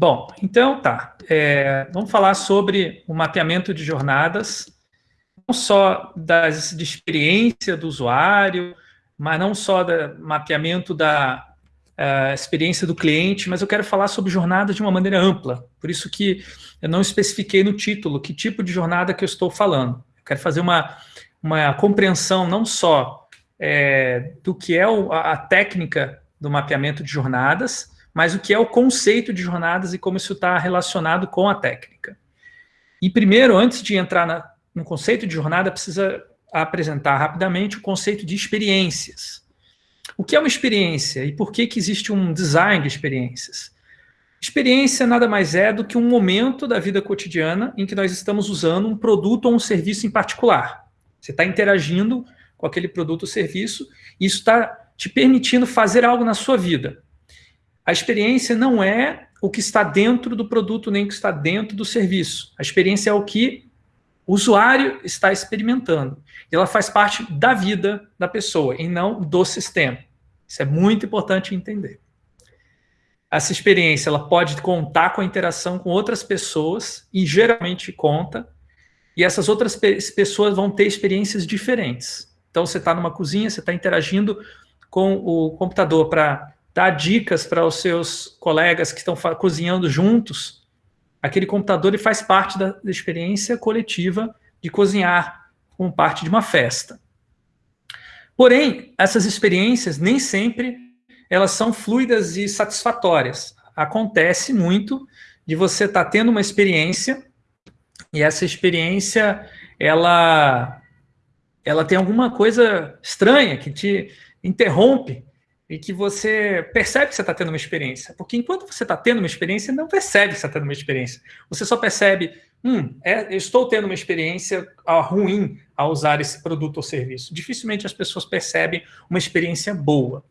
Bom, então tá. É, vamos falar sobre o mapeamento de jornadas, não só das, de experiência do usuário, mas não só do mapeamento da uh, experiência do cliente, mas eu quero falar sobre jornada de uma maneira ampla. Por isso que eu não especifiquei no título que tipo de jornada que eu estou falando. Eu quero fazer uma, uma compreensão não só é, do que é o, a, a técnica do mapeamento de jornadas, mas o que é o conceito de jornadas e como isso está relacionado com a técnica. E primeiro, antes de entrar na, no conceito de jornada, precisa apresentar rapidamente o conceito de experiências. O que é uma experiência e por que, que existe um design de experiências? Experiência nada mais é do que um momento da vida cotidiana em que nós estamos usando um produto ou um serviço em particular. Você está interagindo com aquele produto ou serviço e isso está te permitindo fazer algo na sua vida. A experiência não é o que está dentro do produto nem o que está dentro do serviço. A experiência é o que o usuário está experimentando. Ela faz parte da vida da pessoa e não do sistema. Isso é muito importante entender. Essa experiência ela pode contar com a interação com outras pessoas, e geralmente conta, e essas outras pe pessoas vão ter experiências diferentes. Então, você está numa cozinha, você está interagindo com o computador para dar dicas para os seus colegas que estão cozinhando juntos, aquele computador ele faz parte da, da experiência coletiva de cozinhar como parte de uma festa. Porém, essas experiências nem sempre elas são fluidas e satisfatórias. Acontece muito de você estar tá tendo uma experiência e essa experiência ela ela tem alguma coisa estranha que te interrompe e que você percebe que você está tendo uma experiência. Porque enquanto você está tendo uma experiência, não percebe que você está tendo uma experiência. Você só percebe, hum, é, estou tendo uma experiência ruim ao usar esse produto ou serviço. Dificilmente as pessoas percebem uma experiência boa.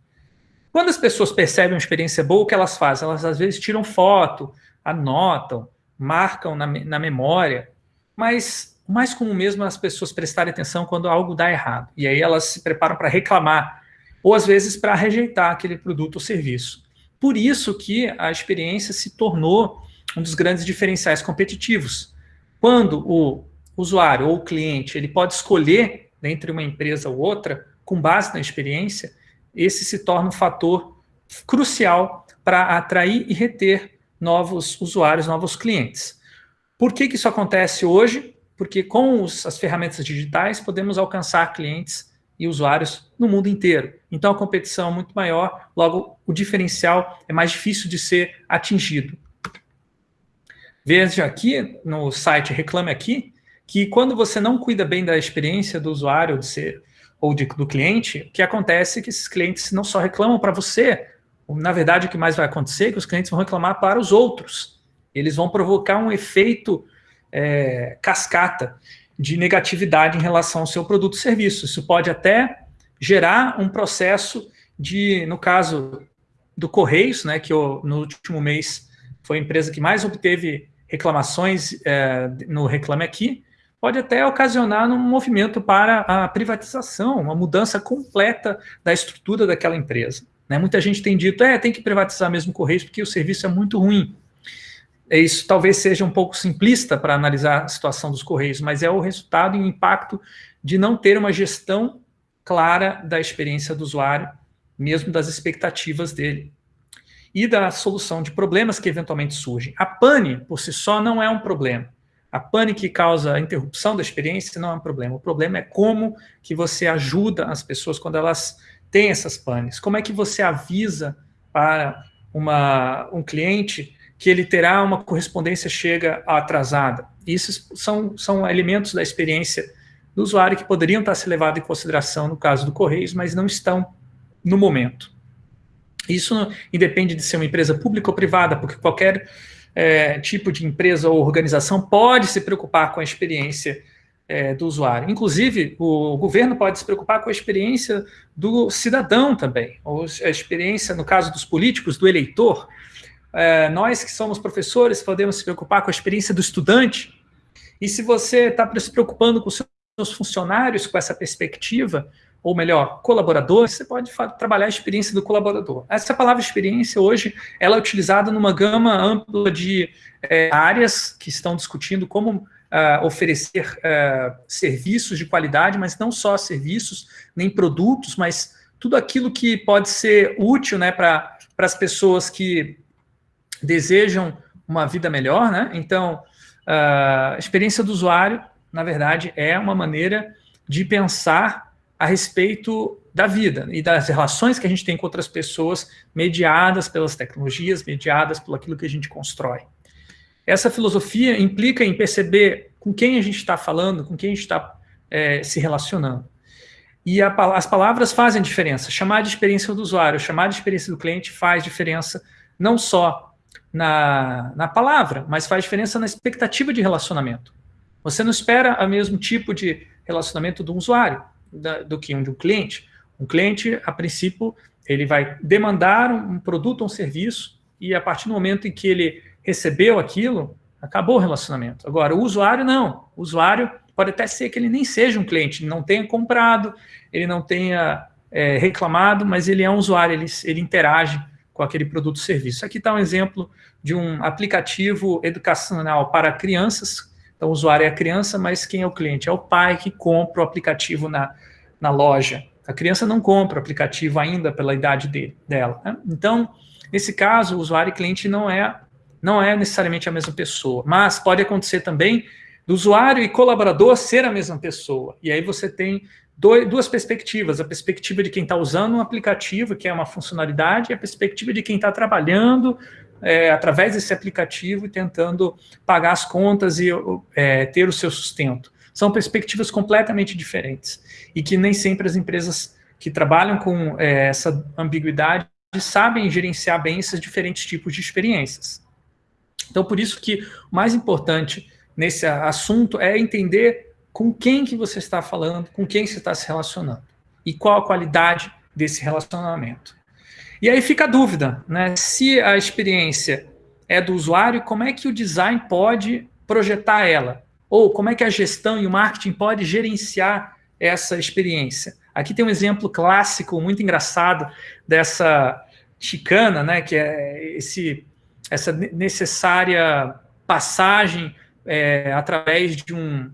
Quando as pessoas percebem uma experiência boa, o que elas fazem? Elas às vezes tiram foto, anotam, marcam na, na memória, mas mais comum mesmo é as pessoas prestarem atenção quando algo dá errado. E aí elas se preparam para reclamar ou às vezes para rejeitar aquele produto ou serviço. Por isso que a experiência se tornou um dos grandes diferenciais competitivos. Quando o usuário ou o cliente ele pode escolher entre uma empresa ou outra, com base na experiência, esse se torna um fator crucial para atrair e reter novos usuários, novos clientes. Por que, que isso acontece hoje? Porque com os, as ferramentas digitais podemos alcançar clientes e usuários no mundo inteiro. Então a competição é muito maior, logo o diferencial é mais difícil de ser atingido. Veja aqui no site Reclame Aqui, que quando você não cuida bem da experiência do usuário de ser, ou de, do cliente, o que acontece é que esses clientes não só reclamam para você, na verdade o que mais vai acontecer é que os clientes vão reclamar para os outros. Eles vão provocar um efeito é, cascata de negatividade em relação ao seu produto ou serviço. Isso pode até gerar um processo de, no caso do Correios, né, que eu, no último mês foi a empresa que mais obteve reclamações é, no Reclame Aqui, pode até ocasionar um movimento para a privatização, uma mudança completa da estrutura daquela empresa. Né? Muita gente tem dito, é, tem que privatizar mesmo o Correios porque o serviço é muito ruim. É isso talvez seja um pouco simplista para analisar a situação dos Correios, mas é o resultado e o impacto de não ter uma gestão clara da experiência do usuário, mesmo das expectativas dele, e da solução de problemas que eventualmente surgem. A pane, por si só, não é um problema. A pane que causa a interrupção da experiência não é um problema. O problema é como que você ajuda as pessoas quando elas têm essas panes. Como é que você avisa para uma, um cliente que ele terá uma correspondência chega atrasada. Isso são, são elementos da experiência do usuário que poderiam estar se levados em consideração no caso do Correios, mas não estão no momento. Isso independe de ser uma empresa pública ou privada, porque qualquer é, tipo de empresa ou organização pode se preocupar com a experiência é, do usuário. Inclusive, o governo pode se preocupar com a experiência do cidadão também, ou a experiência, no caso dos políticos, do eleitor, é, nós que somos professores podemos se preocupar com a experiência do estudante, e se você está se preocupando com seus funcionários com essa perspectiva, ou melhor, colaborador, você pode trabalhar a experiência do colaborador. Essa palavra experiência, hoje, ela é utilizada numa gama ampla de é, áreas que estão discutindo como uh, oferecer uh, serviços de qualidade, mas não só serviços, nem produtos, mas tudo aquilo que pode ser útil né, para as pessoas que desejam uma vida melhor. Né? Então, a experiência do usuário, na verdade, é uma maneira de pensar a respeito da vida e das relações que a gente tem com outras pessoas, mediadas pelas tecnologias, mediadas por aquilo que a gente constrói. Essa filosofia implica em perceber com quem a gente está falando, com quem a gente está é, se relacionando. E a, as palavras fazem diferença. Chamar de experiência do usuário, chamar de experiência do cliente faz diferença não só na, na palavra, mas faz diferença na expectativa de relacionamento. Você não espera o mesmo tipo de relacionamento do usuário da, do que um de um cliente. Um cliente, a princípio, ele vai demandar um produto ou um serviço e a partir do momento em que ele recebeu aquilo, acabou o relacionamento. Agora, o usuário não. O usuário pode até ser que ele nem seja um cliente, não tenha comprado, ele não tenha é, reclamado, mas ele é um usuário, ele, ele interage com aquele produto ou serviço. Aqui está um exemplo de um aplicativo educacional para crianças, então, o usuário é a criança, mas quem é o cliente? É o pai que compra o aplicativo na, na loja. A criança não compra o aplicativo ainda pela idade dele, dela. Né? Então, nesse caso, o usuário e cliente não é, não é necessariamente a mesma pessoa, mas pode acontecer também do usuário e colaborador ser a mesma pessoa. E aí você tem duas perspectivas, a perspectiva de quem está usando um aplicativo, que é uma funcionalidade, e a perspectiva de quem está trabalhando é, através desse aplicativo e tentando pagar as contas e é, ter o seu sustento. São perspectivas completamente diferentes e que nem sempre as empresas que trabalham com é, essa ambiguidade sabem gerenciar bem esses diferentes tipos de experiências. Então, por isso que o mais importante nesse assunto é entender com quem que você está falando, com quem você está se relacionando e qual a qualidade desse relacionamento. E aí fica a dúvida, né? Se a experiência é do usuário, como é que o design pode projetar ela? Ou como é que a gestão e o marketing pode gerenciar essa experiência? Aqui tem um exemplo clássico, muito engraçado, dessa chicana, né? Que é esse, essa necessária passagem é, através de um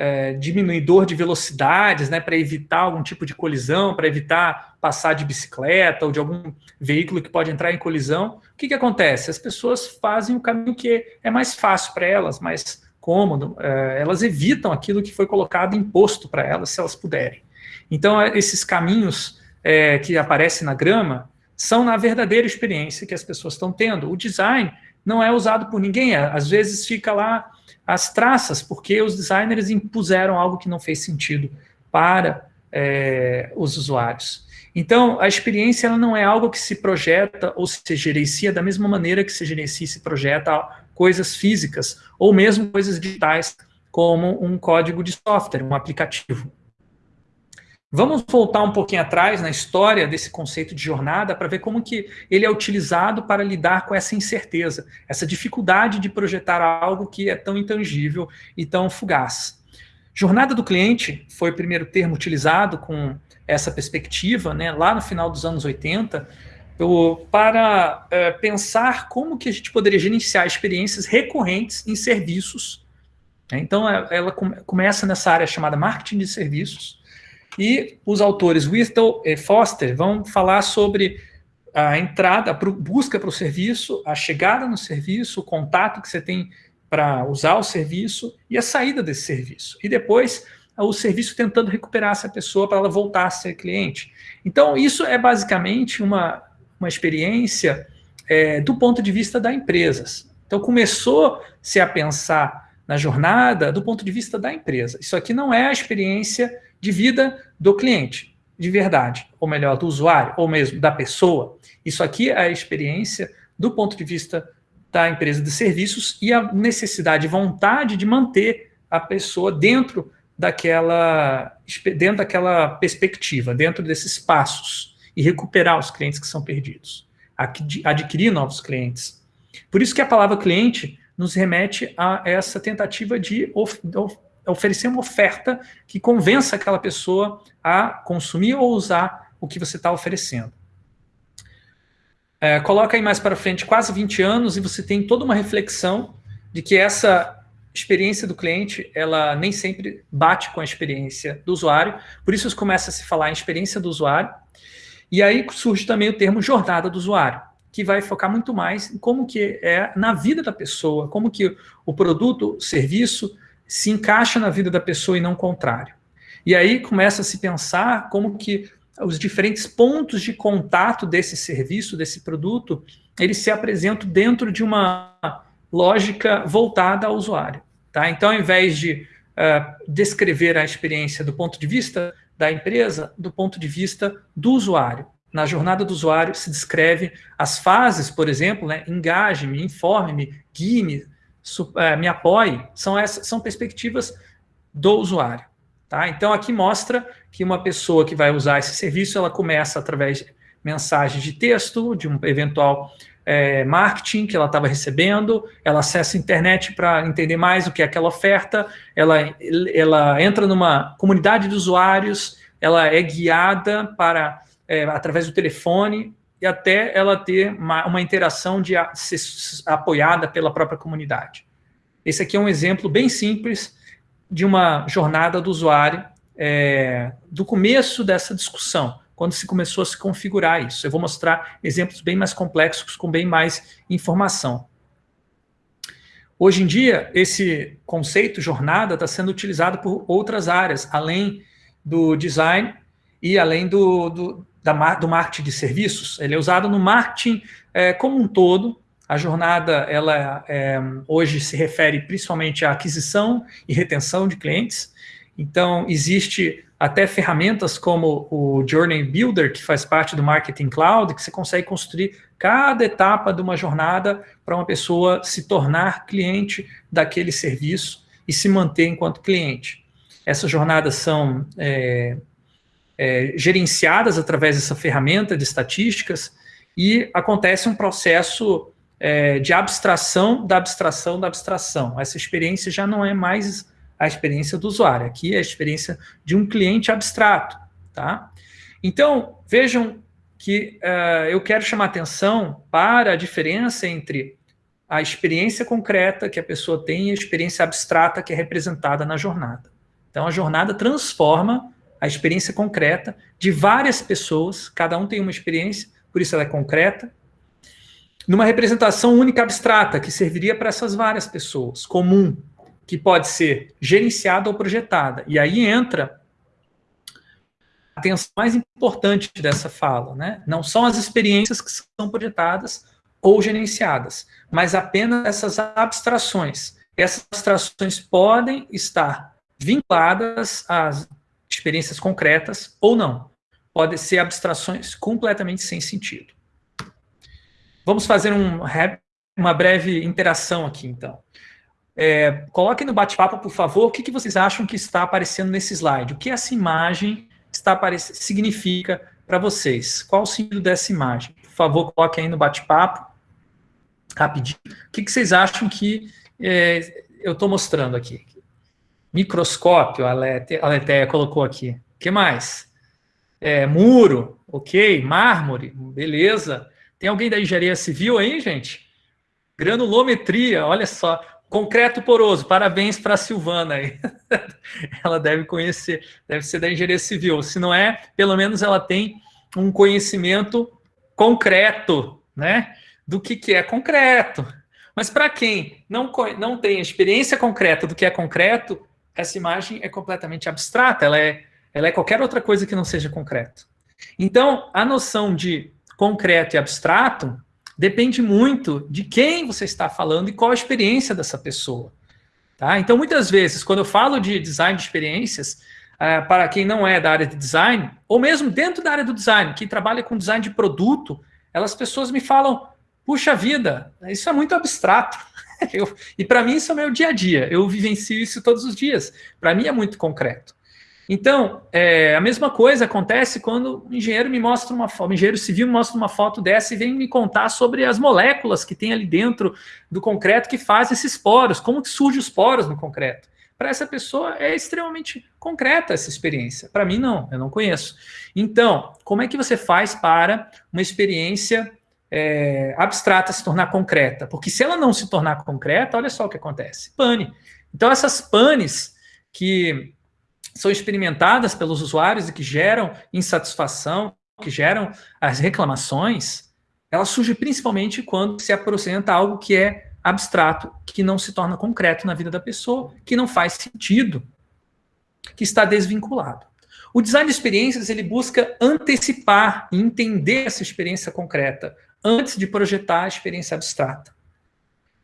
é, diminuidor de velocidades, né, para evitar algum tipo de colisão, para evitar passar de bicicleta ou de algum veículo que pode entrar em colisão. O que, que acontece? As pessoas fazem o caminho que é mais fácil para elas, mais cômodo, é, elas evitam aquilo que foi colocado imposto para elas, se elas puderem. Então, é, esses caminhos é, que aparecem na grama são na verdadeira experiência que as pessoas estão tendo. O design não é usado por ninguém, às vezes fica lá as traças, porque os designers impuseram algo que não fez sentido para é, os usuários. Então, a experiência ela não é algo que se projeta ou se gerencia da mesma maneira que se gerencia e se projeta coisas físicas, ou mesmo coisas digitais, como um código de software, um aplicativo. Vamos voltar um pouquinho atrás na história desse conceito de jornada para ver como que ele é utilizado para lidar com essa incerteza, essa dificuldade de projetar algo que é tão intangível e tão fugaz. Jornada do cliente foi o primeiro termo utilizado com essa perspectiva, né, lá no final dos anos 80, para é, pensar como que a gente poderia gerenciar experiências recorrentes em serviços. Então, é, ela começa nessa área chamada marketing de serviços, e os autores Whittle e Foster vão falar sobre a entrada, a busca para o serviço, a chegada no serviço, o contato que você tem para usar o serviço e a saída desse serviço. E depois o serviço tentando recuperar essa pessoa para ela voltar a ser cliente. Então, isso é basicamente uma, uma experiência é, do ponto de vista da empresas. Então, começou-se a pensar na jornada do ponto de vista da empresa. Isso aqui não é a experiência de vida do cliente, de verdade, ou melhor, do usuário, ou mesmo da pessoa. Isso aqui é a experiência do ponto de vista da empresa de serviços e a necessidade e vontade de manter a pessoa dentro daquela, dentro daquela perspectiva, dentro desses passos, e recuperar os clientes que são perdidos, adquirir novos clientes. Por isso que a palavra cliente nos remete a essa tentativa de oferecer uma oferta que convença aquela pessoa a consumir ou usar o que você está oferecendo. É, coloca aí mais para frente quase 20 anos e você tem toda uma reflexão de que essa experiência do cliente, ela nem sempre bate com a experiência do usuário, por isso começa a se falar em experiência do usuário, e aí surge também o termo jornada do usuário, que vai focar muito mais em como que é na vida da pessoa, como que o produto, o serviço, se encaixa na vida da pessoa e não o contrário. E aí começa a se pensar como que os diferentes pontos de contato desse serviço, desse produto, eles se apresentam dentro de uma lógica voltada ao usuário. Tá? Então, ao invés de uh, descrever a experiência do ponto de vista da empresa, do ponto de vista do usuário. Na jornada do usuário se descreve as fases, por exemplo, né, engaje-me, informe-me, guie-me, me apoie, são, essas, são perspectivas do usuário. Tá? Então, aqui mostra que uma pessoa que vai usar esse serviço, ela começa através de mensagens de texto, de um eventual é, marketing que ela estava recebendo, ela acessa a internet para entender mais o que é aquela oferta, ela, ela entra numa comunidade de usuários, ela é guiada para é, através do telefone e até ela ter uma, uma interação de a, ser apoiada pela própria comunidade. Esse aqui é um exemplo bem simples de uma jornada do usuário é, do começo dessa discussão quando se começou a se configurar isso. Eu vou mostrar exemplos bem mais complexos, com bem mais informação. Hoje em dia, esse conceito jornada está sendo utilizado por outras áreas, além do design e além do, do, da, do marketing de serviços. Ele é usado no marketing é, como um todo. A jornada, ela é, hoje se refere principalmente à aquisição e retenção de clientes. Então, existe até ferramentas como o Journey Builder, que faz parte do Marketing Cloud, que você consegue construir cada etapa de uma jornada para uma pessoa se tornar cliente daquele serviço e se manter enquanto cliente. Essas jornadas são é, é, gerenciadas através dessa ferramenta de estatísticas e acontece um processo é, de abstração da abstração da abstração. Essa experiência já não é mais a experiência do usuário. Aqui é a experiência de um cliente abstrato. Tá? Então, vejam que uh, eu quero chamar atenção para a diferença entre a experiência concreta que a pessoa tem e a experiência abstrata que é representada na jornada. Então, a jornada transforma a experiência concreta de várias pessoas, cada um tem uma experiência, por isso ela é concreta, numa representação única abstrata, que serviria para essas várias pessoas, comum, que pode ser gerenciada ou projetada. E aí entra a atenção mais importante dessa fala, né? Não são as experiências que são projetadas ou gerenciadas, mas apenas essas abstrações. Essas abstrações podem estar vinculadas às experiências concretas ou não. Podem ser abstrações completamente sem sentido. Vamos fazer um, uma breve interação aqui, então. É, coloquem no bate-papo, por favor, o que, que vocês acham que está aparecendo nesse slide. O que essa imagem está significa para vocês? Qual o sentido dessa imagem? Por favor, coloquem aí no bate-papo, rapidinho. O que, que vocês acham que é, eu estou mostrando aqui? Microscópio, a Letéia colocou aqui. O que mais? É, muro, ok. Mármore, beleza. Tem alguém da engenharia civil aí, gente? Granulometria, olha só. Concreto poroso, parabéns para a Silvana aí. ela deve conhecer, deve ser da engenharia civil. Se não é, pelo menos ela tem um conhecimento concreto, né? Do que, que é concreto. Mas para quem não, não tem experiência concreta do que é concreto, essa imagem é completamente abstrata, ela é, ela é qualquer outra coisa que não seja concreto. Então, a noção de concreto e abstrato depende muito de quem você está falando e qual a experiência dessa pessoa. Tá? Então, muitas vezes, quando eu falo de design de experiências, uh, para quem não é da área de design, ou mesmo dentro da área do design, que trabalha com design de produto, elas pessoas me falam, puxa vida, isso é muito abstrato. eu, e para mim isso é meu dia a dia, eu vivencio isso todos os dias. Para mim é muito concreto. Então, é, a mesma coisa acontece quando o engenheiro me mostra uma foto, o engenheiro civil me mostra uma foto dessa e vem me contar sobre as moléculas que tem ali dentro do concreto que faz esses poros, como que surgem os poros no concreto. para essa pessoa é extremamente concreta essa experiência. Para mim, não, eu não conheço. Então, como é que você faz para uma experiência é, abstrata se tornar concreta? Porque se ela não se tornar concreta, olha só o que acontece. Pane. Então, essas panes que são experimentadas pelos usuários e que geram insatisfação, que geram as reclamações, ela surge principalmente quando se apresenta algo que é abstrato, que não se torna concreto na vida da pessoa, que não faz sentido, que está desvinculado. O design de experiências, ele busca antecipar e entender essa experiência concreta, antes de projetar a experiência abstrata.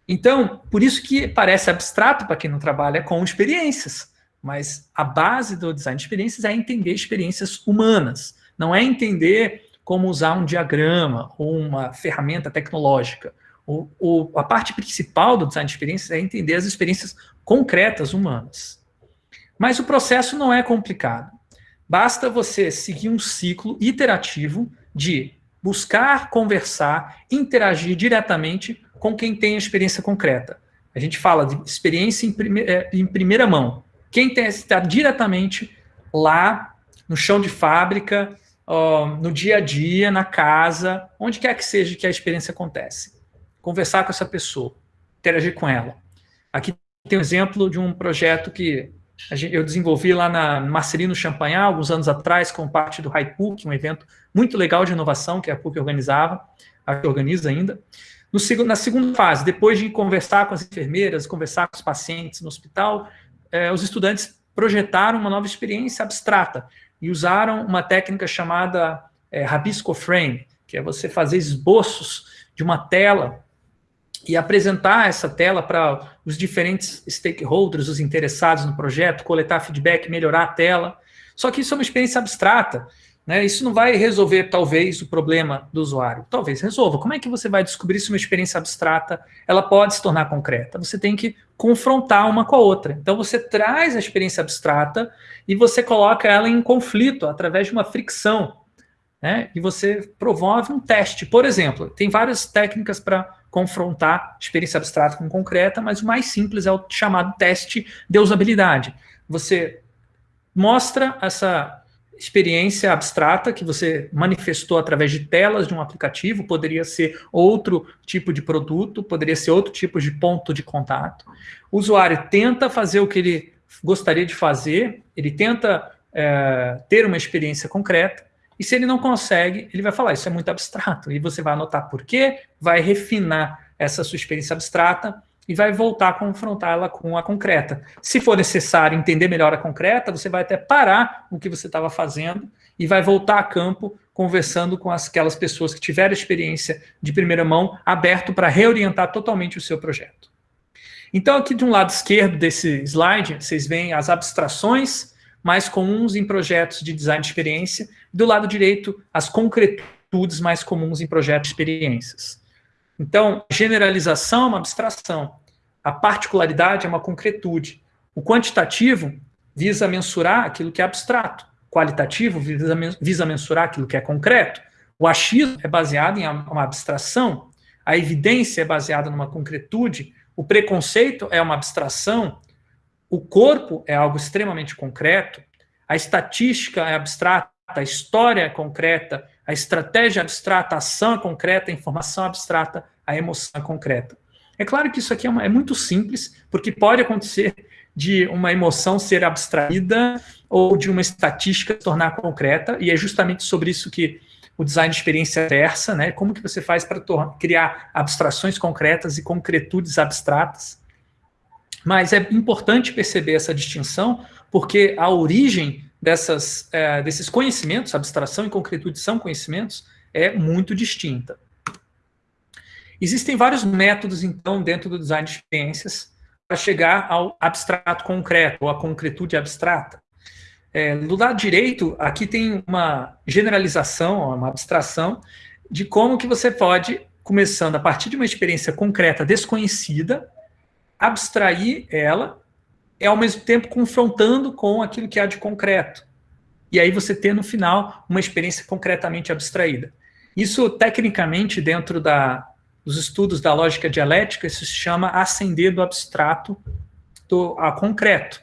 Então, por isso que parece abstrato para quem não trabalha com experiências, mas a base do design de experiências é entender experiências humanas, não é entender como usar um diagrama ou uma ferramenta tecnológica. O, o, a parte principal do design de experiências é entender as experiências concretas humanas. Mas o processo não é complicado. Basta você seguir um ciclo iterativo de buscar, conversar, interagir diretamente com quem tem a experiência concreta. A gente fala de experiência em, prime é, em primeira mão. Quem está diretamente lá no chão de fábrica, no dia a dia, na casa, onde quer que seja que a experiência acontece. Conversar com essa pessoa, interagir com ela. Aqui tem um exemplo de um projeto que eu desenvolvi lá na Marcelino Champagnat, alguns anos atrás, com parte do HiPUC, um evento muito legal de inovação que a PUC organizava, a que organiza ainda. No, na segunda fase, depois de conversar com as enfermeiras, conversar com os pacientes no hospital, eh, os estudantes projetaram uma nova experiência abstrata, e usaram uma técnica chamada é, Rabisco Frame, que é você fazer esboços de uma tela e apresentar essa tela para os diferentes stakeholders, os interessados no projeto, coletar feedback, melhorar a tela. Só que isso é uma experiência abstrata. Né? Isso não vai resolver, talvez, o problema do usuário. Talvez resolva. Como é que você vai descobrir se uma experiência abstrata ela pode se tornar concreta? Você tem que confrontar uma com a outra. Então você traz a experiência abstrata e você coloca ela em conflito através de uma fricção. Né? E você promove um teste. Por exemplo, tem várias técnicas para confrontar experiência abstrata com concreta, mas o mais simples é o chamado teste de usabilidade. Você mostra essa experiência abstrata que você manifestou através de telas de um aplicativo, poderia ser outro tipo de produto, poderia ser outro tipo de ponto de contato. O usuário tenta fazer o que ele gostaria de fazer, ele tenta é, ter uma experiência concreta, e se ele não consegue, ele vai falar, isso é muito abstrato, e você vai anotar por quê, vai refinar essa sua experiência abstrata, e vai voltar a confrontá-la com a concreta. Se for necessário entender melhor a concreta, você vai até parar o que você estava fazendo e vai voltar a campo conversando com aquelas pessoas que tiveram experiência de primeira mão, aberto para reorientar totalmente o seu projeto. Então, aqui de um lado esquerdo desse slide, vocês veem as abstrações mais comuns em projetos de design de experiência, do lado direito, as concretudes mais comuns em projetos de experiências. Então, generalização é uma abstração, a particularidade é uma concretude. O quantitativo visa mensurar aquilo que é abstrato, qualitativo visa, visa mensurar aquilo que é concreto. O achismo é baseado em uma abstração, a evidência é baseada numa concretude, o preconceito é uma abstração, o corpo é algo extremamente concreto, a estatística é abstrata, a história é concreta, a estratégia abstrata, a ação é concreta, a informação abstrata, a emoção é concreta. É claro que isso aqui é, uma, é muito simples, porque pode acontecer de uma emoção ser abstraída ou de uma estatística se tornar concreta, e é justamente sobre isso que o design de experiência versa, né? Como que você faz para criar abstrações concretas e concretudes abstratas. Mas é importante perceber essa distinção, porque a origem dessas, é, desses conhecimentos, abstração e concretude são conhecimentos, é muito distinta. Existem vários métodos, então, dentro do design de experiências para chegar ao abstrato concreto, ou à concretude abstrata. É, do lado direito, aqui tem uma generalização, uma abstração, de como que você pode, começando a partir de uma experiência concreta desconhecida, abstrair ela e, ao mesmo tempo, confrontando com aquilo que há de concreto. E aí você ter, no final, uma experiência concretamente abstraída. Isso, tecnicamente, dentro da, dos estudos da lógica dialética, isso se chama ascender do abstrato do, a concreto.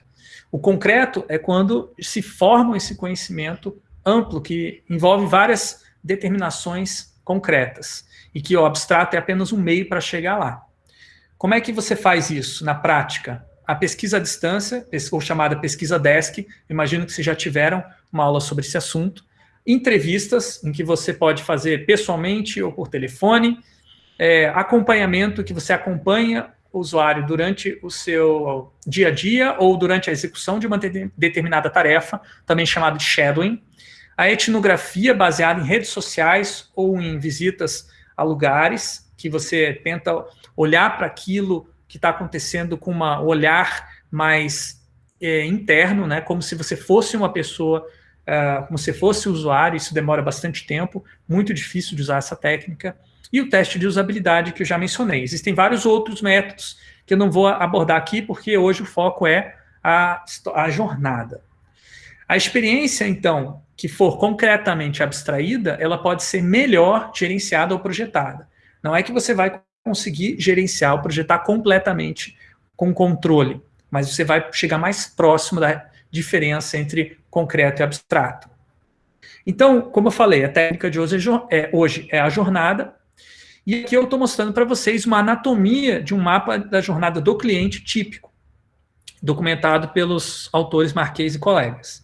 O concreto é quando se forma esse conhecimento amplo, que envolve várias determinações concretas, e que o abstrato é apenas um meio para chegar lá. Como é que você faz isso na prática? A pesquisa à distância, ou chamada pesquisa desk, imagino que vocês já tiveram uma aula sobre esse assunto, entrevistas em que você pode fazer pessoalmente ou por telefone, é, acompanhamento que você acompanha o usuário durante o seu dia a dia ou durante a execução de uma de determinada tarefa, também chamado de shadowing, a etnografia baseada em redes sociais ou em visitas a lugares, que você tenta olhar para aquilo que está acontecendo com um olhar mais é, interno, né, como se você fosse uma pessoa uh, como se fosse usuário, isso demora bastante tempo, muito difícil de usar essa técnica, e o teste de usabilidade que eu já mencionei. Existem vários outros métodos que eu não vou abordar aqui, porque hoje o foco é a, a jornada. A experiência, então, que for concretamente abstraída, ela pode ser melhor gerenciada ou projetada. Não é que você vai conseguir gerenciar projetar completamente com controle, mas você vai chegar mais próximo da diferença entre concreto e abstrato. Então, como eu falei, a técnica de hoje é, hoje é a jornada, e aqui eu estou mostrando para vocês uma anatomia de um mapa da jornada do cliente típico, documentado pelos autores Marquês e colegas.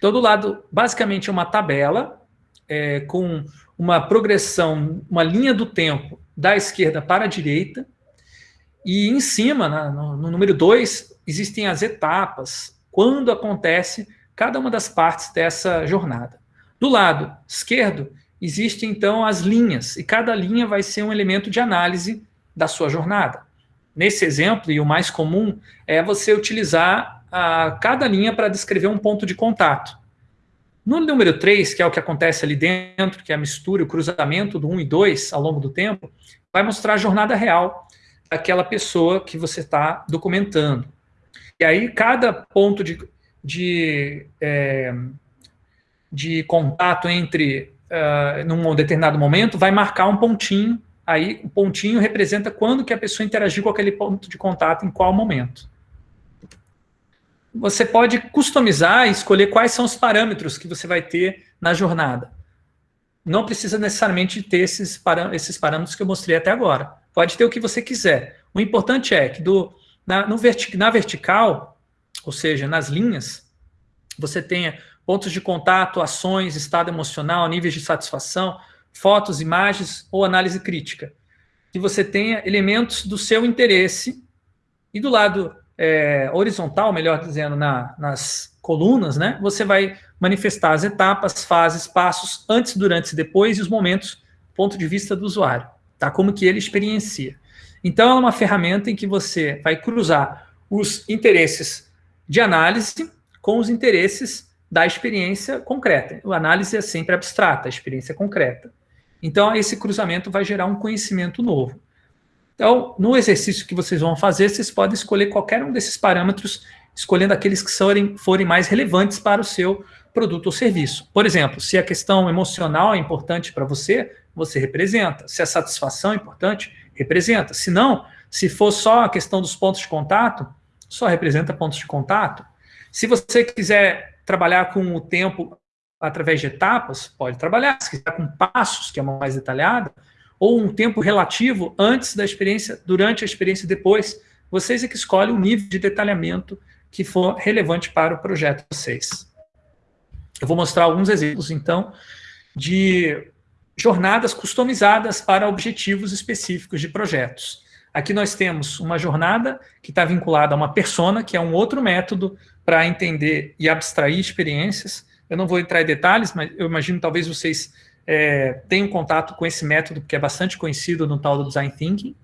Todo lado, basicamente, é uma tabela é, com uma progressão, uma linha do tempo da esquerda para a direita, e em cima, na, no, no número 2, existem as etapas, quando acontece cada uma das partes dessa jornada. Do lado esquerdo, existem então as linhas, e cada linha vai ser um elemento de análise da sua jornada. Nesse exemplo, e o mais comum, é você utilizar a, cada linha para descrever um ponto de contato. No número 3, que é o que acontece ali dentro, que é a mistura, o cruzamento do 1 e 2 ao longo do tempo, vai mostrar a jornada real daquela pessoa que você está documentando. E aí, cada ponto de, de, é, de contato entre, uh, num determinado momento, vai marcar um pontinho, aí o pontinho representa quando que a pessoa interagiu com aquele ponto de contato, em qual momento. Você pode customizar e escolher quais são os parâmetros que você vai ter na jornada. Não precisa necessariamente ter esses, esses parâmetros que eu mostrei até agora. Pode ter o que você quiser. O importante é que do, na, no verti na vertical, ou seja, nas linhas, você tenha pontos de contato, ações, estado emocional, níveis de satisfação, fotos, imagens ou análise crítica. Que você tenha elementos do seu interesse e do lado é, horizontal, melhor dizendo, na, nas colunas, né, você vai manifestar as etapas, fases, passos, antes, durante e depois, e os momentos, ponto de vista do usuário, tá? como que ele experiencia. Então, é uma ferramenta em que você vai cruzar os interesses de análise com os interesses da experiência concreta. A análise é sempre abstrata, a experiência é concreta. Então, esse cruzamento vai gerar um conhecimento novo. Então, no exercício que vocês vão fazer, vocês podem escolher qualquer um desses parâmetros, escolhendo aqueles que forem, forem mais relevantes para o seu produto ou serviço. Por exemplo, se a questão emocional é importante para você, você representa. Se a satisfação é importante, representa. Se não, se for só a questão dos pontos de contato, só representa pontos de contato. Se você quiser trabalhar com o tempo através de etapas, pode trabalhar. Se quiser com passos, que é uma mais detalhada, ou um tempo relativo antes da experiência, durante a experiência e depois, vocês é que escolhem o nível de detalhamento que for relevante para o projeto de vocês. Eu vou mostrar alguns exemplos, então, de jornadas customizadas para objetivos específicos de projetos. Aqui nós temos uma jornada que está vinculada a uma persona, que é um outro método para entender e abstrair experiências. Eu não vou entrar em detalhes, mas eu imagino talvez vocês é, tenham contato com esse método, que é bastante conhecido no tal do Design Thinking.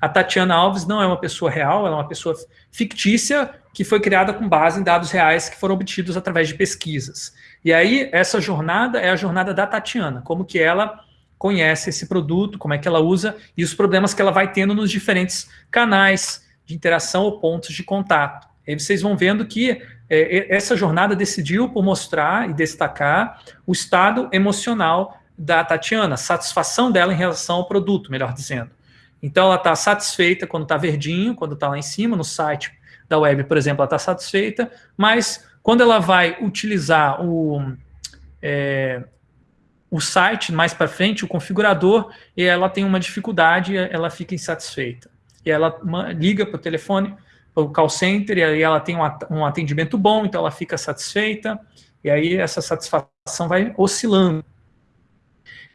A Tatiana Alves não é uma pessoa real, ela é uma pessoa fictícia que foi criada com base em dados reais que foram obtidos através de pesquisas. E aí, essa jornada é a jornada da Tatiana, como que ela conhece esse produto, como é que ela usa e os problemas que ela vai tendo nos diferentes canais de interação ou pontos de contato. Aí vocês vão vendo que é, essa jornada decidiu por mostrar e destacar o estado emocional da Tatiana, satisfação dela em relação ao produto, melhor dizendo. Então ela está satisfeita quando está verdinho, quando está lá em cima no site da web, por exemplo, ela está satisfeita, mas quando ela vai utilizar o, é, o site mais para frente, o configurador, e ela tem uma dificuldade, ela fica insatisfeita. E ela liga para o telefone, para o call center, e aí ela tem um atendimento bom, então ela fica satisfeita, e aí essa satisfação vai oscilando.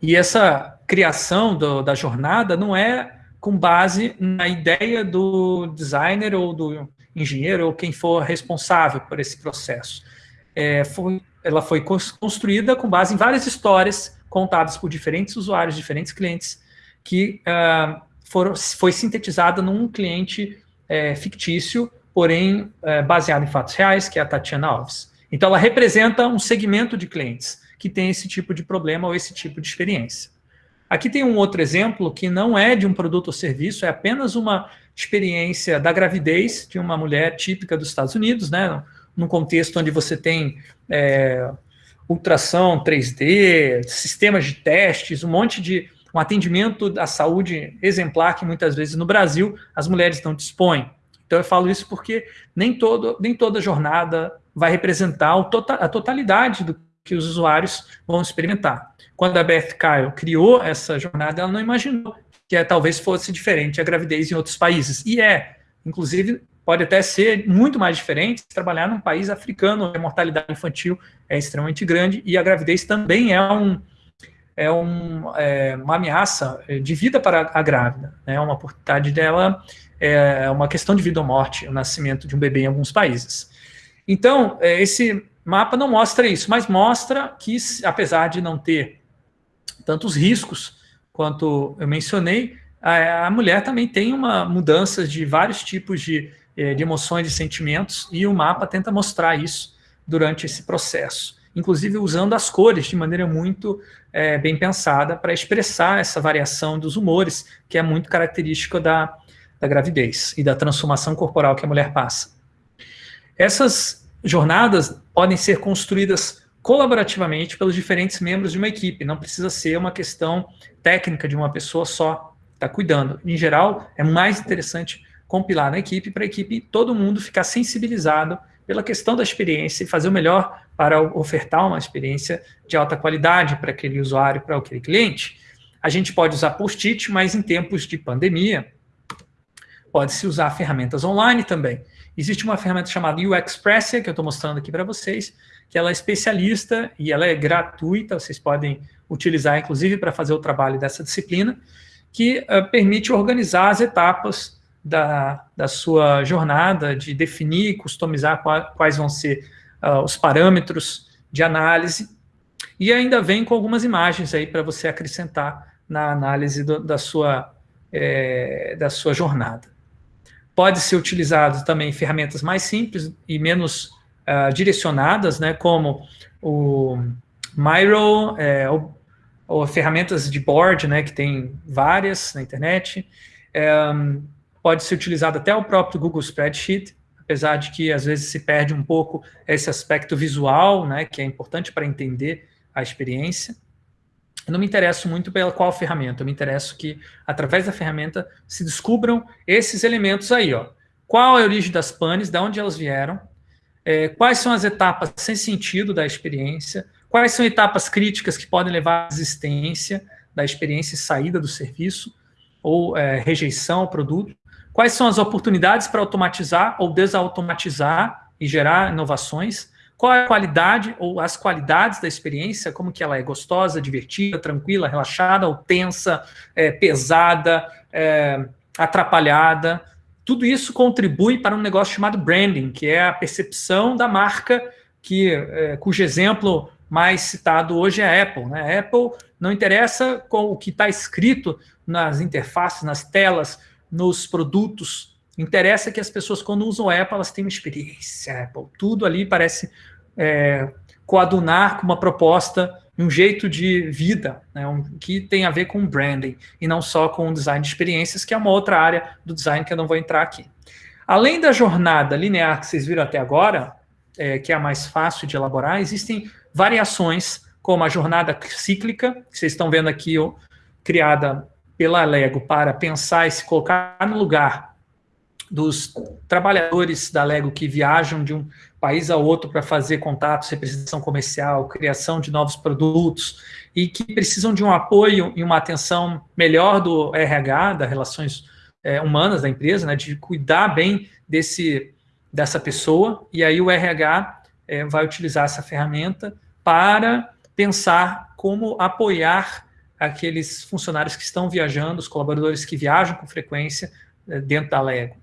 E essa criação do, da jornada não é com base na ideia do designer ou do engenheiro ou quem for responsável por esse processo. É, foi ela foi construída com base em várias histórias contadas por diferentes usuários, diferentes clientes, que uh, foram, foi sintetizada num cliente é, fictício, porém é, baseado em fatos reais, que é a Tatiana Alves. Então, ela representa um segmento de clientes que tem esse tipo de problema ou esse tipo de experiência. Aqui tem um outro exemplo que não é de um produto ou serviço, é apenas uma experiência da gravidez de uma mulher típica dos Estados Unidos, né? num contexto onde você tem é, ultrassom 3D, sistemas de testes, um monte de um atendimento da saúde exemplar que muitas vezes no Brasil as mulheres não dispõem. Então eu falo isso porque nem, todo, nem toda jornada vai representar tota, a totalidade do que os usuários vão experimentar. Quando a Beth Kyle criou essa jornada, ela não imaginou que é, talvez fosse diferente a gravidez em outros países. E é, inclusive, pode até ser muito mais diferente trabalhar num país africano, a mortalidade infantil é extremamente grande e a gravidez também é, um, é, um, é uma ameaça de vida para a grávida. Né? Uma oportunidade dela é uma questão de vida ou morte, o nascimento de um bebê em alguns países. Então, é, esse mapa não mostra isso, mas mostra que, apesar de não ter tantos riscos quanto eu mencionei, a, mulher também tem uma mudança de vários tipos de é, de emoções e sentimentos, e o mapa tenta mostrar isso durante esse processo, inclusive usando as cores de maneira muito é, bem pensada para expressar essa variação dos humores, que é muito característica da, da gravidez e da transformação corporal que a mulher passa. Essas jornadas podem ser construídas colaborativamente pelos diferentes membros de uma equipe, não precisa ser uma questão técnica de uma pessoa só está cuidando. Em geral, é mais interessante compilar na equipe, para a equipe, todo mundo ficar sensibilizado pela questão da experiência e fazer o melhor para ofertar uma experiência de alta qualidade para aquele usuário, para aquele cliente. A gente pode usar post-it, mas em tempos de pandemia, pode-se usar ferramentas online também. Existe uma ferramenta chamada UXpressia, que eu estou mostrando aqui para vocês, que ela é especialista e ela é gratuita, vocês podem utilizar, inclusive, para fazer o trabalho dessa disciplina, que uh, permite organizar as etapas da, da sua jornada, de definir e customizar quais vão ser uh, os parâmetros de análise, e ainda vem com algumas imagens aí para você acrescentar na análise do, da, sua, é, da sua jornada. Pode ser utilizado também ferramentas mais simples e menos uh, direcionadas, né, como o Miro, é, ou, ou, ferramentas de board, né, que tem várias na internet, é, pode ser utilizado até o próprio Google Spreadsheet, apesar de que às vezes se perde um pouco esse aspecto visual, né, que é importante para entender a experiência. Eu não me interesso muito pela qual ferramenta, eu me interesso que, através da ferramenta, se descubram esses elementos aí. Ó. Qual é a origem das panes, de onde elas vieram, é, quais são as etapas sem sentido da experiência, quais são etapas críticas que podem levar à existência da experiência e saída do serviço, ou é, rejeição ao produto, Quais são as oportunidades para automatizar ou desautomatizar e gerar inovações? Qual é a qualidade ou as qualidades da experiência? Como que ela é gostosa, divertida, tranquila, relaxada ou tensa, é, pesada, é, atrapalhada? Tudo isso contribui para um negócio chamado branding, que é a percepção da marca, que, é, cujo exemplo mais citado hoje é a Apple. Né? A Apple não interessa com o que está escrito nas interfaces, nas telas, nos produtos. Interessa que as pessoas, quando usam Apple, elas têm uma experiência Apple. Tudo ali parece é, coadunar com uma proposta, um jeito de vida, né, um, que tem a ver com branding, e não só com o design de experiências, que é uma outra área do design que eu não vou entrar aqui. Além da jornada linear que vocês viram até agora, é, que é a mais fácil de elaborar, existem variações, como a jornada cíclica, que vocês estão vendo aqui, ó, criada pela Lego para pensar e se colocar no lugar dos trabalhadores da Lego que viajam de um país a outro para fazer contatos, representação comercial, criação de novos produtos e que precisam de um apoio e uma atenção melhor do RH, das relações é, humanas da empresa, né, de cuidar bem desse, dessa pessoa, e aí o RH é, vai utilizar essa ferramenta para pensar como apoiar aqueles funcionários que estão viajando, os colaboradores que viajam com frequência é, dentro da Lego.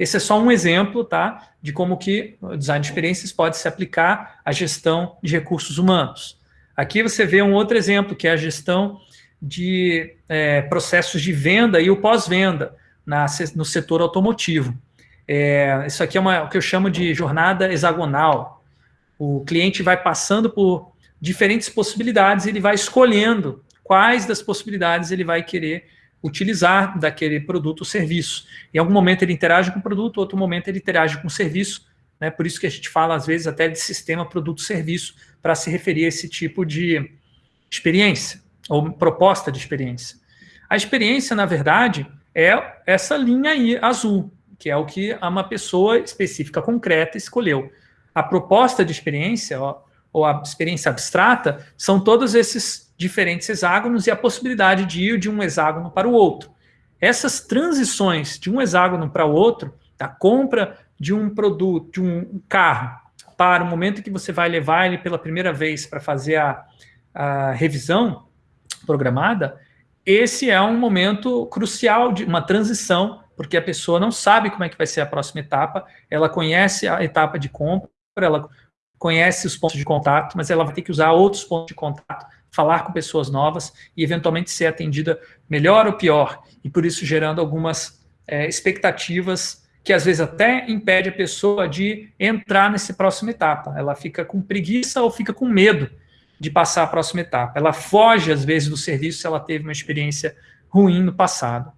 Esse é só um exemplo tá, de como que o design de experiências pode se aplicar à gestão de recursos humanos. Aqui você vê um outro exemplo, que é a gestão de é, processos de venda e o pós-venda no setor automotivo. É, isso aqui é uma, o que eu chamo de jornada hexagonal. O cliente vai passando por diferentes possibilidades, ele vai escolhendo quais das possibilidades ele vai querer utilizar daquele produto ou serviço. Em algum momento ele interage com o produto, outro momento ele interage com o serviço, né? por isso que a gente fala às vezes até de sistema produto-serviço, para se referir a esse tipo de experiência, ou proposta de experiência. A experiência, na verdade, é essa linha aí azul, que é o que uma pessoa específica, concreta, escolheu. A proposta de experiência, ó, ou a experiência abstrata, são todos esses diferentes hexágonos e a possibilidade de ir de um hexágono para o outro. Essas transições de um hexágono para o outro, da compra de um produto, de um carro, para o momento que você vai levar ele pela primeira vez para fazer a, a revisão programada, esse é um momento crucial de uma transição, porque a pessoa não sabe como é que vai ser a próxima etapa, ela conhece a etapa de compra, ela conhece os pontos de contato, mas ela vai ter que usar outros pontos de contato falar com pessoas novas e eventualmente ser atendida melhor ou pior, e por isso gerando algumas é, expectativas que às vezes até impede a pessoa de entrar nessa próxima etapa. Ela fica com preguiça ou fica com medo de passar a próxima etapa. Ela foge às vezes do serviço se ela teve uma experiência ruim no passado.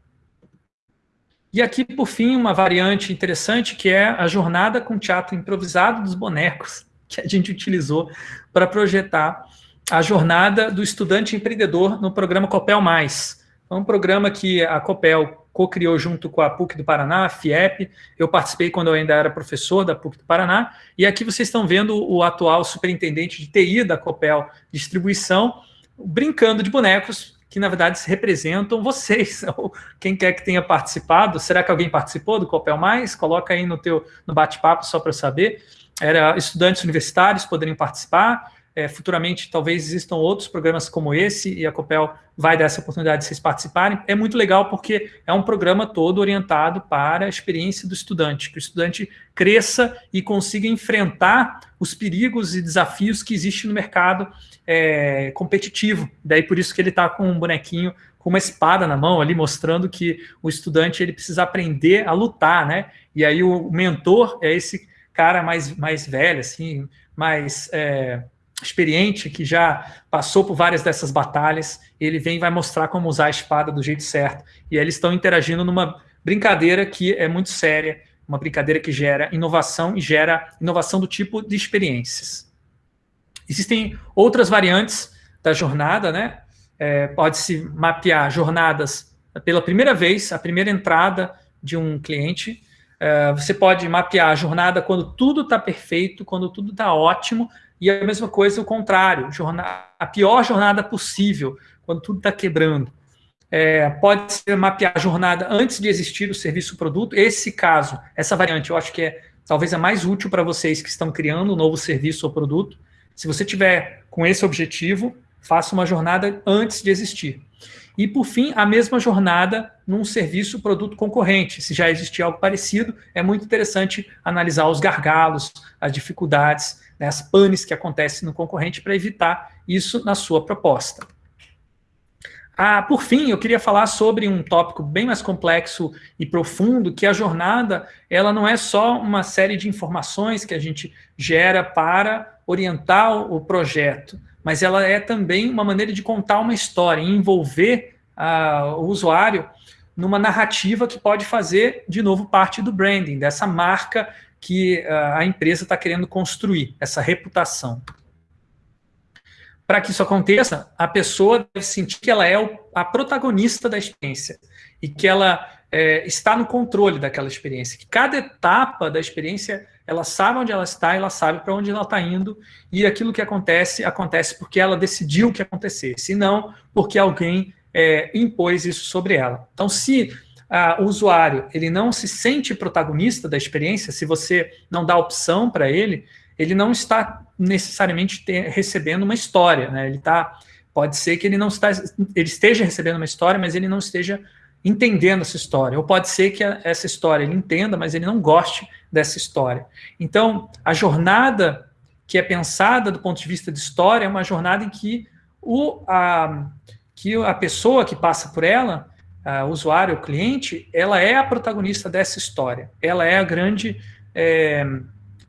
E aqui, por fim, uma variante interessante que é a jornada com teatro improvisado dos bonecos, que a gente utilizou para projetar a jornada do estudante empreendedor no programa Copel Mais. É um programa que a Copel co-criou junto com a PUC do Paraná, a FIEP. Eu participei quando eu ainda era professor da PUC do Paraná. E aqui vocês estão vendo o atual superintendente de TI da Copel Distribuição brincando de bonecos que, na verdade, representam vocês, ou quem quer que tenha participado. Será que alguém participou do Copel Mais? Coloca aí no, teu, no bate-papo só para saber. Era, estudantes universitários poderiam participar. É, futuramente, talvez existam outros programas como esse, e a Copel vai dar essa oportunidade de vocês participarem. É muito legal porque é um programa todo orientado para a experiência do estudante, que o estudante cresça e consiga enfrentar os perigos e desafios que existem no mercado é, competitivo. Daí por isso que ele está com um bonequinho com uma espada na mão ali, mostrando que o estudante ele precisa aprender a lutar, né? E aí o mentor é esse cara mais, mais velho, assim, mais... É, experiente, que já passou por várias dessas batalhas, ele vem e vai mostrar como usar a espada do jeito certo. E eles estão interagindo numa brincadeira que é muito séria, uma brincadeira que gera inovação e gera inovação do tipo de experiências. Existem outras variantes da jornada, né? É, Pode-se mapear jornadas pela primeira vez, a primeira entrada de um cliente. É, você pode mapear a jornada quando tudo está perfeito, quando tudo está ótimo, e a mesma coisa o contrário, a pior jornada possível, quando tudo está quebrando. É, pode ser mapear a jornada antes de existir o serviço ou produto. Esse caso, essa variante, eu acho que é talvez a mais útil para vocês que estão criando um novo serviço ou produto. Se você tiver com esse objetivo, faça uma jornada antes de existir. E, por fim, a mesma jornada num serviço produto concorrente. Se já existir algo parecido, é muito interessante analisar os gargalos, as dificuldades, né, as panes que acontecem no concorrente para evitar isso na sua proposta. Ah, por fim, eu queria falar sobre um tópico bem mais complexo e profundo, que a jornada ela não é só uma série de informações que a gente gera para orientar o projeto, mas ela é também uma maneira de contar uma história, envolver ah, o usuário numa narrativa que pode fazer, de novo, parte do branding, dessa marca que ah, a empresa está querendo construir, essa reputação. Para que isso aconteça, a pessoa deve sentir que ela é a protagonista da experiência e que ela é, está no controle daquela experiência, que cada etapa da experiência ela sabe onde ela está, ela sabe para onde ela está indo, e aquilo que acontece, acontece porque ela decidiu que acontecesse, e não porque alguém é, impôs isso sobre ela. Então, se ah, o usuário ele não se sente protagonista da experiência, se você não dá opção para ele, ele não está necessariamente ter, recebendo uma história, né? Ele tá, pode ser que ele não está, ele esteja recebendo uma história, mas ele não esteja entendendo essa história. Ou pode ser que essa história ele entenda, mas ele não goste dessa história. Então, a jornada que é pensada do ponto de vista de história é uma jornada em que, o, a, que a pessoa que passa por ela, o usuário, o cliente, ela é a protagonista dessa história. Ela é a grande, é,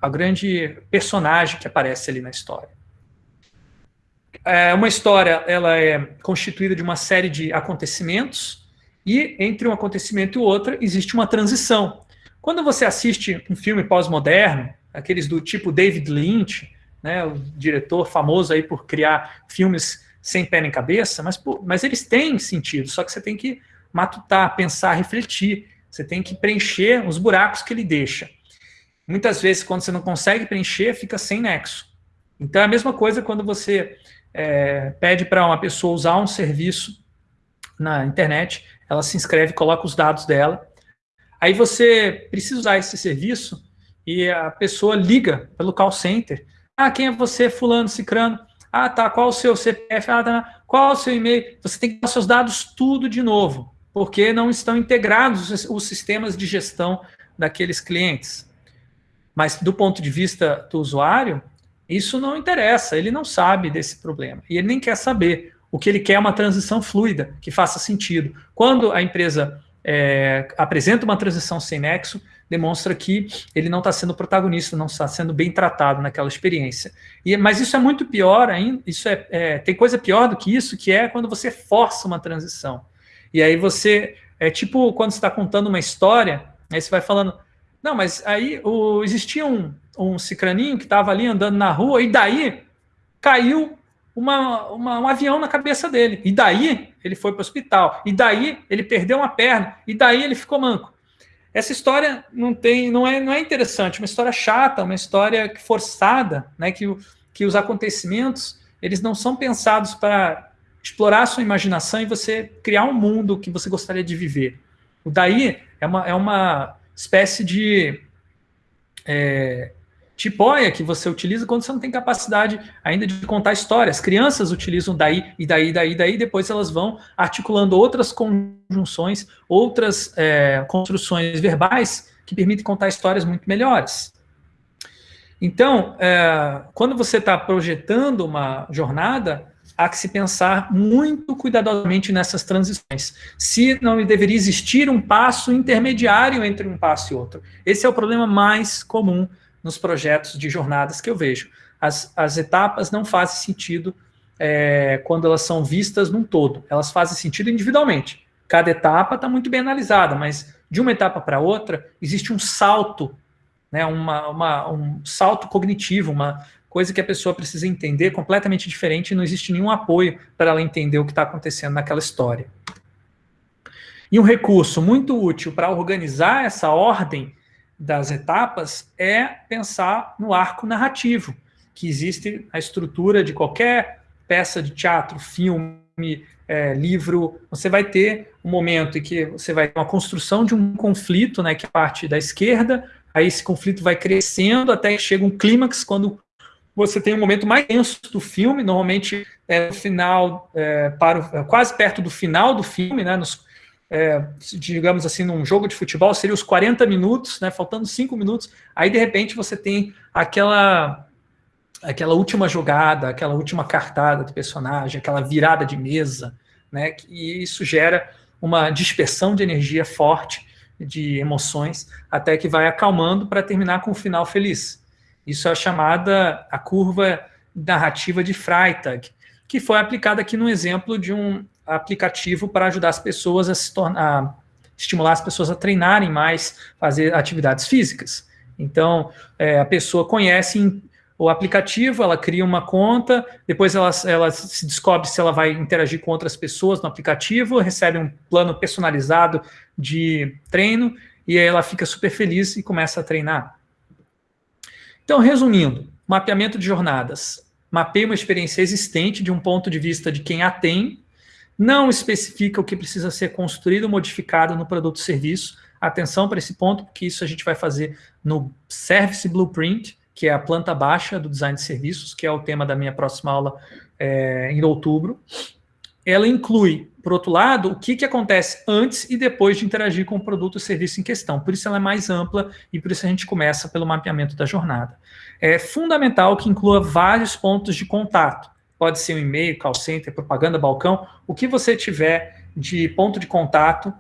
a grande personagem que aparece ali na história. É, uma história ela é constituída de uma série de acontecimentos, e entre um acontecimento e outro existe uma transição. Quando você assiste um filme pós-moderno, aqueles do tipo David Lynch, né, o diretor famoso aí por criar filmes sem pé nem cabeça, mas, mas eles têm sentido, só que você tem que matutar, pensar, refletir, você tem que preencher os buracos que ele deixa. Muitas vezes, quando você não consegue preencher, fica sem nexo. Então, é a mesma coisa quando você é, pede para uma pessoa usar um serviço na internet ela se inscreve, coloca os dados dela. Aí você precisa usar esse serviço e a pessoa liga pelo call center. Ah, quem é você, fulano, cicrano? Ah, tá, qual o seu CPF? Ah, tá, qual o seu e-mail? Você tem que dar seus dados tudo de novo, porque não estão integrados os sistemas de gestão daqueles clientes. Mas do ponto de vista do usuário, isso não interessa, ele não sabe desse problema, e ele nem quer saber. O que ele quer é uma transição fluida, que faça sentido. Quando a empresa é, apresenta uma transição sem nexo, demonstra que ele não está sendo protagonista, não está sendo bem tratado naquela experiência. E, mas isso é muito pior ainda, isso é, é, tem coisa pior do que isso, que é quando você força uma transição. E aí você, é tipo quando você está contando uma história, aí você vai falando, não, mas aí o, existia um, um cicraninho que estava ali andando na rua, e daí caiu uma, uma, um avião na cabeça dele. E daí ele foi para o hospital. E daí ele perdeu uma perna. E daí ele ficou manco. Essa história não tem, não é, não é interessante, uma história chata, uma história forçada, né? Que, que os acontecimentos eles não são pensados para explorar sua imaginação e você criar um mundo que você gostaria de viver. O daí é uma, é uma espécie de é, tipóia que você utiliza quando você não tem capacidade ainda de contar histórias. Crianças utilizam daí, e daí, daí, daí, depois elas vão articulando outras conjunções, outras é, construções verbais que permitem contar histórias muito melhores. Então, é, quando você está projetando uma jornada, há que se pensar muito cuidadosamente nessas transições. Se não deveria existir um passo intermediário entre um passo e outro. Esse é o problema mais comum nos projetos de jornadas que eu vejo. As, as etapas não fazem sentido é, quando elas são vistas num todo, elas fazem sentido individualmente. Cada etapa está muito bem analisada, mas de uma etapa para outra existe um salto, né, uma, uma, um salto cognitivo, uma coisa que a pessoa precisa entender completamente diferente e não existe nenhum apoio para ela entender o que está acontecendo naquela história. E um recurso muito útil para organizar essa ordem das etapas é pensar no arco narrativo, que existe a estrutura de qualquer peça de teatro, filme, é, livro, você vai ter um momento em que você vai ter uma construção de um conflito, né, que é parte da esquerda, aí esse conflito vai crescendo até que chega um clímax, quando você tem um momento mais tenso do filme, normalmente é no final, é, para o, quase perto do final do filme, né, nos é, digamos assim, num jogo de futebol, seria os 40 minutos, né, faltando 5 minutos, aí de repente você tem aquela aquela última jogada, aquela última cartada do personagem, aquela virada de mesa, né, e isso gera uma dispersão de energia forte, de emoções, até que vai acalmando para terminar com um final feliz. Isso é a chamada a curva narrativa de Freytag, que foi aplicada aqui no exemplo de um aplicativo para ajudar as pessoas a se tornar, estimular as pessoas a treinarem mais, fazer atividades físicas. Então, é, a pessoa conhece o aplicativo, ela cria uma conta, depois ela, ela se descobre se ela vai interagir com outras pessoas no aplicativo, recebe um plano personalizado de treino, e aí ela fica super feliz e começa a treinar. Então, resumindo, mapeamento de jornadas. Mapeia uma experiência existente de um ponto de vista de quem a tem, não especifica o que precisa ser construído ou modificado no produto ou serviço. Atenção para esse ponto, porque isso a gente vai fazer no Service Blueprint, que é a planta baixa do design de serviços, que é o tema da minha próxima aula é, em outubro. Ela inclui, por outro lado, o que, que acontece antes e depois de interagir com o produto ou serviço em questão. Por isso ela é mais ampla e por isso a gente começa pelo mapeamento da jornada. É fundamental que inclua vários pontos de contato. Pode ser um e-mail, call center, propaganda, balcão. O que você tiver de ponto de contato,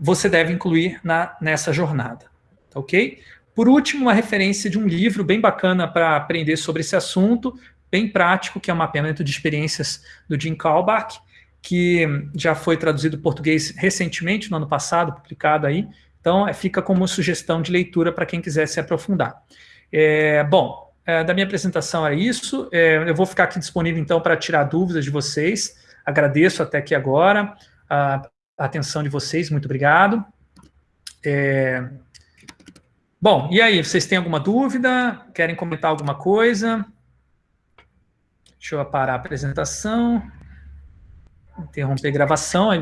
você deve incluir na, nessa jornada. Ok? Por último, uma referência de um livro bem bacana para aprender sobre esse assunto, bem prático, que é o mapeamento de experiências do Jim Kalbach, que já foi traduzido em português recentemente, no ano passado, publicado aí. Então, é, fica como sugestão de leitura para quem quiser se aprofundar. É, bom, é, da minha apresentação é isso. É, eu vou ficar aqui disponível, então, para tirar dúvidas de vocês. Agradeço até aqui agora a atenção de vocês, muito obrigado. É, Bom, e aí, vocês têm alguma dúvida? Querem comentar alguma coisa? Deixa eu parar a apresentação. Interromper a gravação.